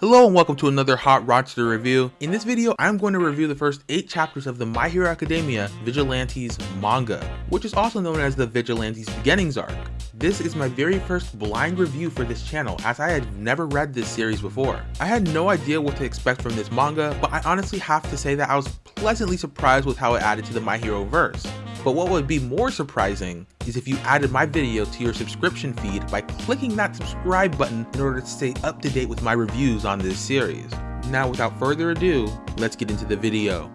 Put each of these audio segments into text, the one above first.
Hello and welcome to another Hot Rodster review. In this video, I'm going to review the first 8 chapters of the My Hero Academia Vigilantes manga, which is also known as the Vigilantes Beginnings arc. This is my very first blind review for this channel as I had never read this series before. I had no idea what to expect from this manga, but I honestly have to say that I was pleasantly surprised with how it added to the My Hero verse. But what would be more surprising is if you added my video to your subscription feed by clicking that subscribe button in order to stay up to date with my reviews on this series. Now without further ado, let's get into the video.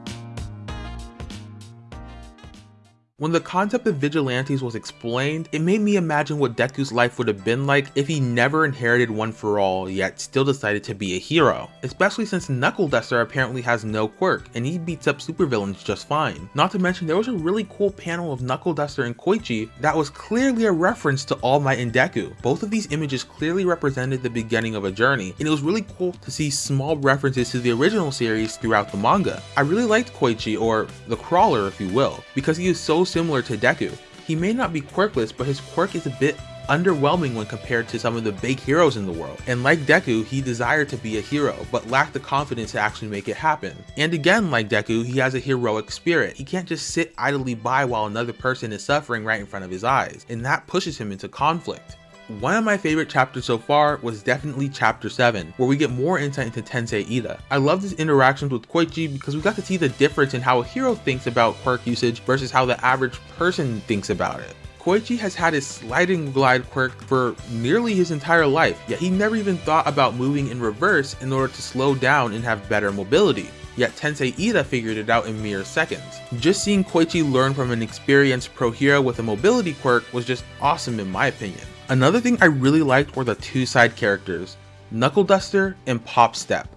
When the concept of vigilantes was explained, it made me imagine what Deku's life would have been like if he never inherited One For All yet still decided to be a hero. Especially since Knuckle Duster apparently has no quirk and he beats up supervillains just fine. Not to mention there was a really cool panel of Knuckle Duster and Koichi that was clearly a reference to All Might and Deku. Both of these images clearly represented the beginning of a journey and it was really cool to see small references to the original series throughout the manga. I really liked Koichi or the Crawler if you will because he is so similar to Deku. He may not be quirkless, but his quirk is a bit underwhelming when compared to some of the big heroes in the world. And like Deku, he desired to be a hero, but lacked the confidence to actually make it happen. And again, like Deku, he has a heroic spirit. He can't just sit idly by while another person is suffering right in front of his eyes, and that pushes him into conflict. One of my favorite chapters so far was definitely chapter 7, where we get more insight into Tensei Iida. I love his interactions with Koichi because we got to see the difference in how a hero thinks about quirk usage versus how the average person thinks about it. Koichi has had his sliding glide quirk for nearly his entire life, yet he never even thought about moving in reverse in order to slow down and have better mobility. Yet Tensei Iida figured it out in mere seconds. Just seeing Koichi learn from an experienced pro hero with a mobility quirk was just awesome in my opinion. Another thing I really liked were the two side characters, Knuckle Duster and Pop Step.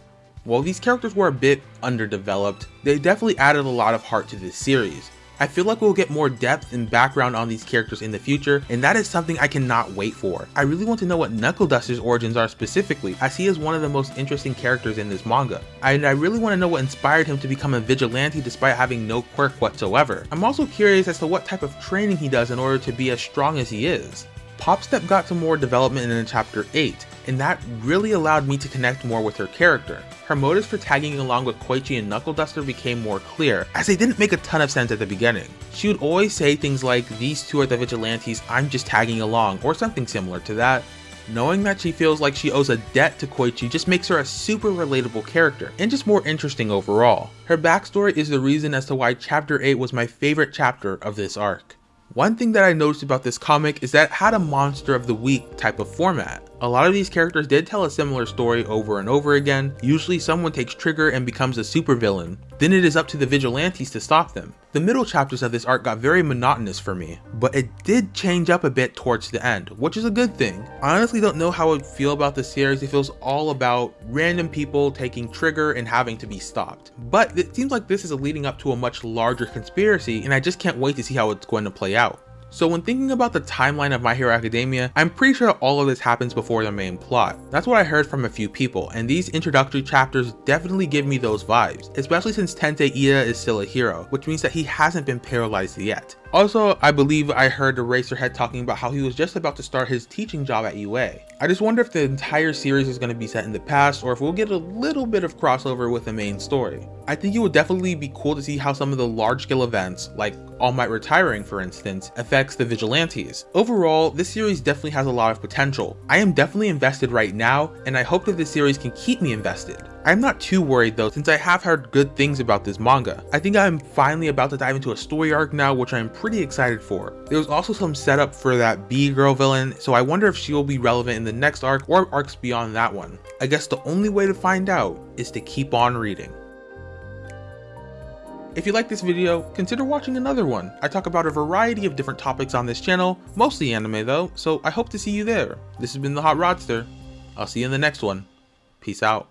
While these characters were a bit underdeveloped, they definitely added a lot of heart to this series. I feel like we'll get more depth and background on these characters in the future, and that is something I cannot wait for. I really want to know what Knuckle Duster's origins are specifically, as he is one of the most interesting characters in this manga. And I really want to know what inspired him to become a vigilante despite having no quirk whatsoever. I'm also curious as to what type of training he does in order to be as strong as he is. Popstep got some more development in chapter 8, and that really allowed me to connect more with her character. Her motives for tagging along with Koichi and Knuckle Duster became more clear, as they didn't make a ton of sense at the beginning. She would always say things like, these two are the vigilantes, I'm just tagging along, or something similar to that. Knowing that she feels like she owes a debt to Koichi just makes her a super relatable character, and just more interesting overall. Her backstory is the reason as to why chapter 8 was my favorite chapter of this arc. One thing that I noticed about this comic is that it had a monster of the week type of format. A lot of these characters did tell a similar story over and over again, usually someone takes trigger and becomes a supervillain, then it is up to the vigilantes to stop them. The middle chapters of this arc got very monotonous for me, but it did change up a bit towards the end, which is a good thing. I honestly don't know how I feel about the series it was all about random people taking trigger and having to be stopped. But it seems like this is leading up to a much larger conspiracy and I just can't wait to see how it's going to play out. So when thinking about the timeline of My Hero Academia, I'm pretty sure all of this happens before the main plot. That's what I heard from a few people, and these introductory chapters definitely give me those vibes, especially since Tensei Iida is still a hero, which means that he hasn't been paralyzed yet. Also, I believe I heard the Eraserhead talking about how he was just about to start his teaching job at UA. I just wonder if the entire series is going to be set in the past or if we'll get a little bit of crossover with the main story. I think it would definitely be cool to see how some of the large scale events, like All Might retiring for instance, affects the Vigilantes. Overall, this series definitely has a lot of potential. I am definitely invested right now, and I hope that this series can keep me invested. I'm not too worried though since I have heard good things about this manga. I think I'm finally about to dive into a story arc now which I'm pretty excited for. There was also some setup for that B-girl villain so I wonder if she will be relevant in the next arc or arcs beyond that one. I guess the only way to find out is to keep on reading. If you like this video, consider watching another one. I talk about a variety of different topics on this channel, mostly anime though, so I hope to see you there. This has been the Hot Rodster. I'll see you in the next one. Peace out.